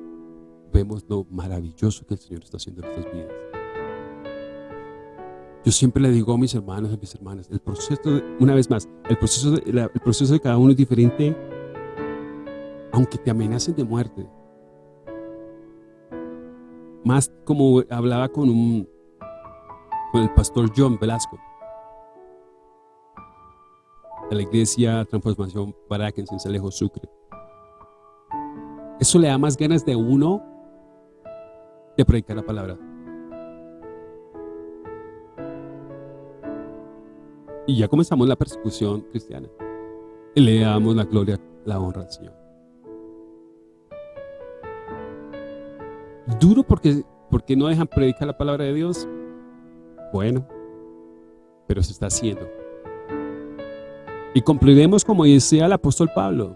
Vemos lo maravilloso que el Señor está haciendo en nuestras vidas. Yo siempre le digo a mis hermanos a mis hermanas, el proceso, una vez más, el proceso, de, el proceso de cada uno es diferente, aunque te amenacen de muerte. Más como hablaba con, un, con el pastor John Velasco, de la iglesia Transformación para en Cincelejo, Sucre. Eso le da más ganas de uno de predicar la palabra. Y ya comenzamos la persecución cristiana. Le damos la gloria, la honra al Señor. Duro porque, porque no dejan predicar la palabra de Dios. Bueno, pero se está haciendo. Y cumpliremos como decía el apóstol Pablo.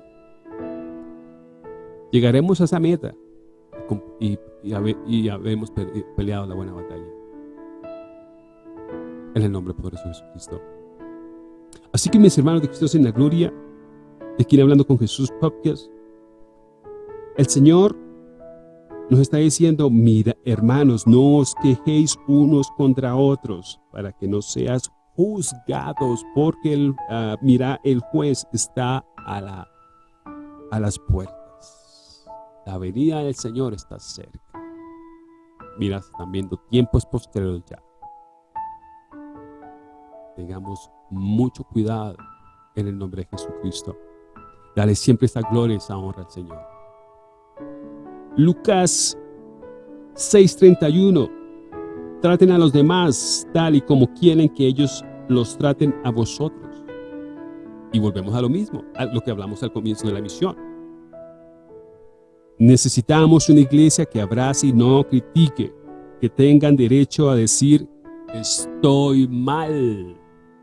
Llegaremos a esa meta y, y, habemos peleado la buena batalla. En el nombre poderoso de Jesucristo. Así que mis hermanos de Cristo en la gloria, de quien hablando con Jesús Podcast, el Señor nos está diciendo, mira, hermanos, no os quejéis unos contra otros, para que no seas juzgados, porque el, ah, mira, el juez está a, la, a las puertas. La venida del Señor está cerca. Mira, están viendo tiempos posteriores ya. Tengamos mucho cuidado en el nombre de Jesucristo. Dale siempre esta gloria y esa honra al Señor. Lucas 6:31 Traten a los demás tal y como quieren que ellos los traten a vosotros. Y volvemos a lo mismo, a lo que hablamos al comienzo de la misión. Necesitamos una iglesia que abrace y no critique, que tengan derecho a decir, estoy mal,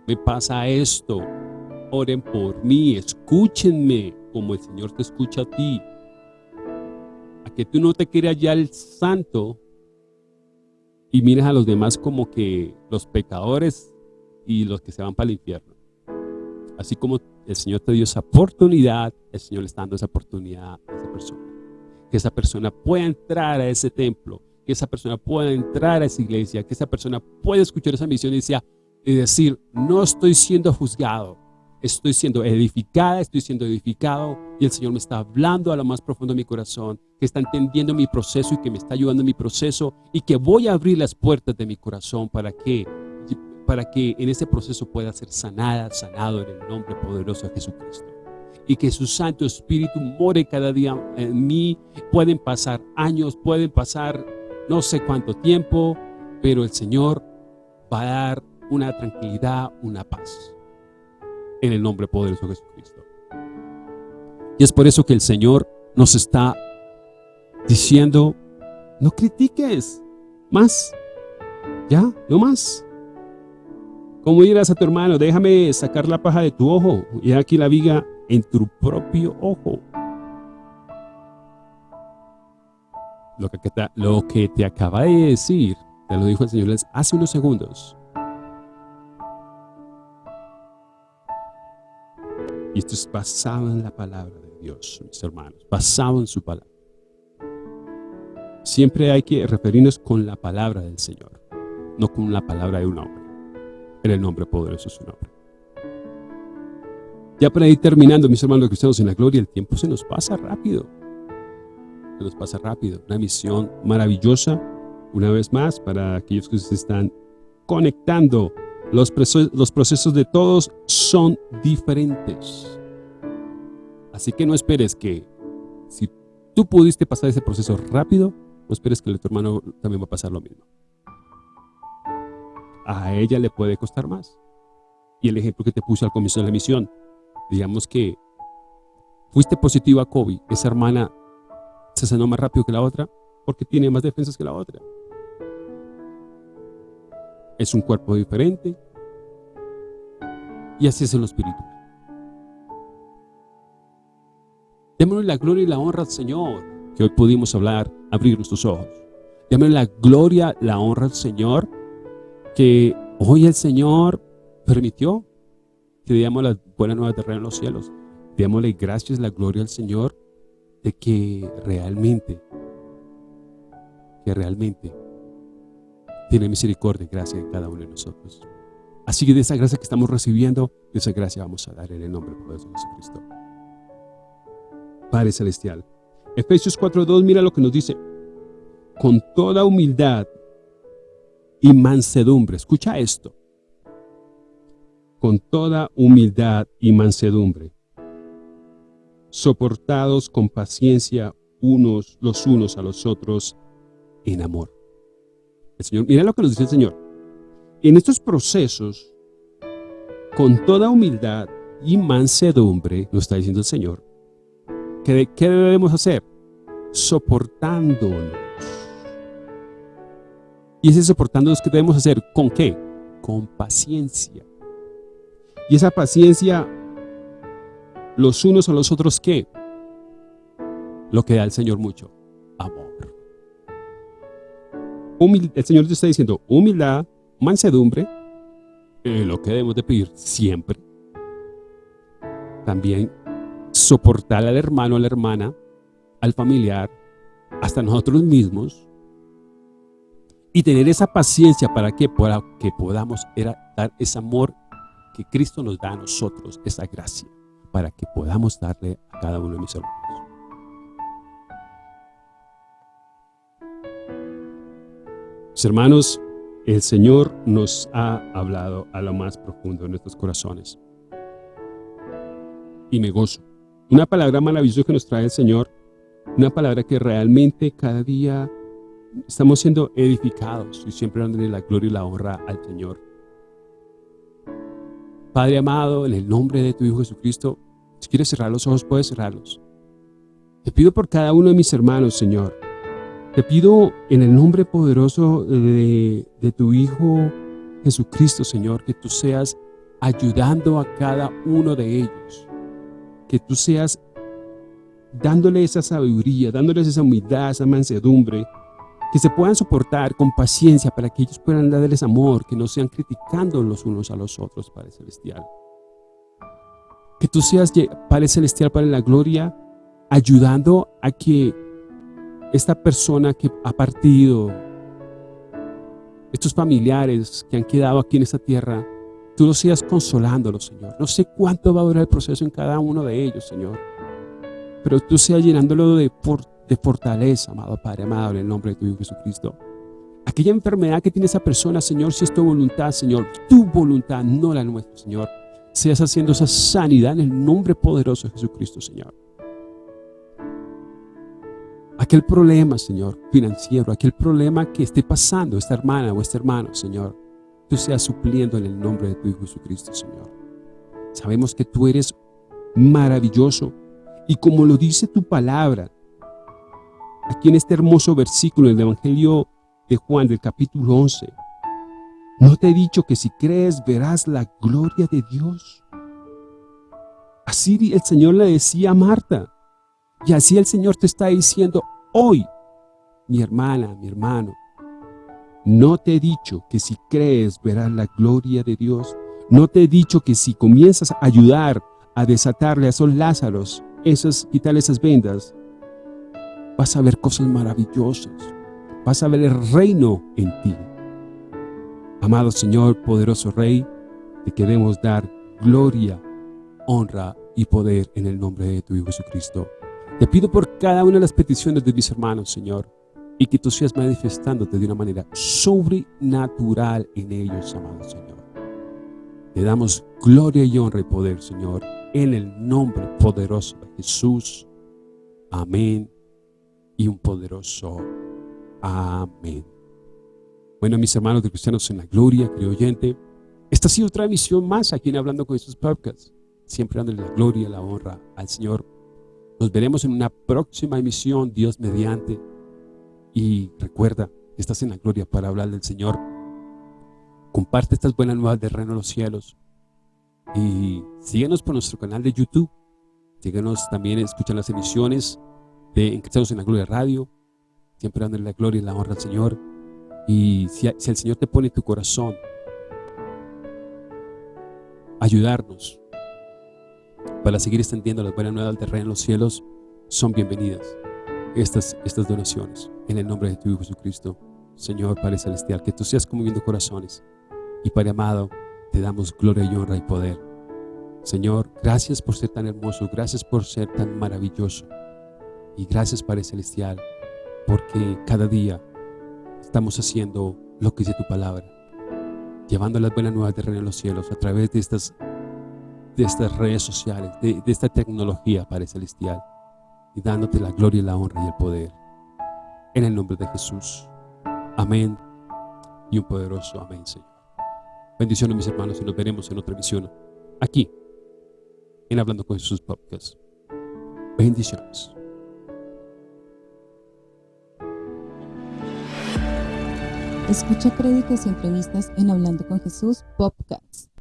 me pasa esto, oren por mí, escúchenme como el Señor te escucha a ti. A que tú no te quieras ya el santo y mires a los demás como que los pecadores y los que se van para el infierno. Así como el Señor te dio esa oportunidad, el Señor le está dando esa oportunidad a esa persona. Que esa persona pueda entrar a ese templo, que esa persona pueda entrar a esa iglesia, que esa persona pueda escuchar esa misión y decir, y decir, no estoy siendo juzgado, estoy siendo edificada, estoy siendo edificado y el Señor me está hablando a lo más profundo de mi corazón, que está entendiendo mi proceso y que me está ayudando en mi proceso y que voy a abrir las puertas de mi corazón para que, para que en ese proceso pueda ser sanada, sanado en el nombre poderoso de Jesucristo. Y que su Santo Espíritu more cada día en mí. Pueden pasar años, pueden pasar no sé cuánto tiempo, pero el Señor va a dar una tranquilidad, una paz. En el nombre poderoso de Jesucristo. Y es por eso que el Señor nos está diciendo, no critiques más, ya, no más. Como dirás a tu hermano, déjame sacar la paja de tu ojo y aquí la viga en tu propio ojo. Lo que, te, lo acaba de decir, te lo dijo el Señor hace unos segundos. Y esto es basado en la palabra de Dios, mis hermanos, basado en su palabra. Siempre hay que referirnos con la palabra del Señor, no con la palabra de un hombre. En el nombre poderoso de su nombre. Ya para ir terminando, mis hermanos cristianos en la gloria, el tiempo se nos pasa rápido. Se nos pasa rápido. Una misión maravillosa, una vez más, para aquellos que se están conectando. Los, procesos de todos son diferentes. Así que no esperes que, si tú pudiste pasar ese proceso rápido, no esperes que tu hermano también va a pasar lo mismo. A ella le puede costar más. Y el ejemplo que te puse al comienzo de la misión, digamos que fuiste positivo a COVID, esa hermana se sanó más rápido que la otra porque tiene más defensas que la otra. Es un cuerpo diferente y así es en lo espiritual. Démosle la gloria y la honra al Señor, que hoy pudimos hablar, abrir nuestros ojos. Démosle la gloria, la honra al Señor, que hoy el Señor permitió que digamos las buenas nuevas de reino en los cielos. Démosle gracias, la gloria al Señor de que realmente, que realmente tiene misericordia y gracia en cada uno de nosotros. Así que de esa gracia que estamos recibiendo, de esa gracia vamos a dar en el nombre poderoso de Jesucristo. Padre Celestial. Efesios 4.2, mira lo que nos dice. Con toda humildad y mansedumbre. Escucha esto con toda humildad y mansedumbre, soportados con paciencia unos los unos a los otros en amor. El Señor, mira lo que nos dice el Señor. En estos procesos, con toda humildad y mansedumbre, nos está diciendo el Señor, ¿qué, qué debemos hacer? Soportándonos. Y ese soportándonos, ¿qué debemos hacer? ¿Con qué? Con paciencia. Y esa paciencia, los unos a los otros, ¿qué? Lo que da el Señor mucho, amor. El Señor te está diciendo humildad, mansedumbre, eh, lo que debemos de pedir siempre. También soportar al hermano, a la hermana, al familiar, hasta nosotros mismos. Y tener esa paciencia para que, para que podamos dar ese amor que Cristo nos da a nosotros esa gracia para que podamos darle a cada uno de mis hermanos. Mis hermanos, el Señor nos ha hablado a lo más profundo de nuestros corazones. Y me gozo. Una palabra maravillosa que nos trae el Señor, una palabra que realmente cada día estamos siendo edificados y siempre dándole la gloria y la honra al Señor. Padre amado, en el nombre de tu Hijo Jesucristo, si quieres cerrar los ojos, puedes cerrarlos. Te pido por cada uno de mis hermanos, Señor. Te pido en el nombre poderoso de, de tu Hijo Jesucristo, Señor, que tú seas ayudando a cada uno de ellos. Que tú seas dándole esa sabiduría, dándoles esa humildad, esa mansedumbre, que se puedan soportar con paciencia para que ellos puedan darles amor, que no sean criticando los unos a los otros, Padre Celestial. Que tú seas, Padre Celestial, Padre la gloria, ayudando a que esta persona que ha partido, estos familiares que han quedado aquí en esta tierra, tú los sigas consolándolos, Señor. No sé cuánto va a durar el proceso en cada uno de ellos, Señor. Pero tú seas llenándolo de, de fortaleza, amado Padre, amado, en el nombre de tu Hijo Jesucristo. Aquella enfermedad que tiene esa persona, Señor, si es tu voluntad, Señor, tu voluntad, no la nuestra, Señor. Seas haciendo esa sanidad en el nombre poderoso de Jesucristo, Señor. Aquel problema, Señor, financiero, aquel problema que esté pasando esta hermana o este hermano, Señor, tú seas supliendo en el nombre de tu Hijo Jesucristo, Señor. Sabemos que tú eres maravilloso y como lo dice tu palabra, aquí en este hermoso versículo del Evangelio de Juan del capítulo 11. ¿No te he dicho que si crees verás la gloria de Dios? Así el Señor le decía a Marta. Y así el Señor te está diciendo hoy, mi hermana, mi hermano, no te he dicho que si crees verás la gloria de Dios. No te he dicho que si comienzas a ayudar a desatarle a esos Lázaros, esas, quitarle esas vendas, vas a ver cosas maravillosas. Vas a ver el reino en ti. Amado Señor, poderoso Rey, te queremos dar gloria, honra y poder en el nombre de tu Hijo Jesucristo. Te pido por cada una de las peticiones de mis hermanos, Señor, y que tú seas manifestándote de una manera sobrenatural en ellos, amado Señor. Te damos gloria y honra y poder, Señor, en el nombre poderoso de Jesús. Amén. Y un poderoso amén. Bueno, mis hermanos de Cristianos en la Gloria, querido oyente, esta ha sido otra emisión más aquí en Hablando con Jesús Podcast. Siempre dándole la gloria la honra al Señor. Nos veremos en una próxima emisión, Dios mediante. Y recuerda estás en la gloria para hablar del Señor. Comparte estas buenas nuevas del reino de los cielos. Y síguenos por nuestro canal de YouTube. Síguenos también, escuchan las emisiones de En en la Gloria Radio. Siempre dándole la gloria y la honra al Señor. Y si, si el Señor te pone en tu corazón ayudarnos para seguir extendiendo las buenas nuevas del reino en los cielos, son bienvenidas estas, estas donaciones. En el nombre de tu Hijo Jesucristo, Señor Padre Celestial, que tú seas conmoviendo corazones. Y Padre amado, te damos gloria y honra y poder. Señor, gracias por ser tan hermoso, gracias por ser tan maravilloso. Y gracias Padre Celestial, porque cada día estamos haciendo lo que dice tu palabra. Llevando las buenas nuevas del reino de los cielos a través de estas, de estas redes sociales, de, esta tecnología, Padre Celestial. Y dándote la gloria la honra y el poder en el nombre de Jesús. Amén y un poderoso amén, Señor. Bendiciones, mis hermanos, y nos veremos en otra emisión aquí, en Hablando con Jesús Podcast. Bendiciones. Escucha prédicas y entrevistas en Hablando con Jesús Podcast.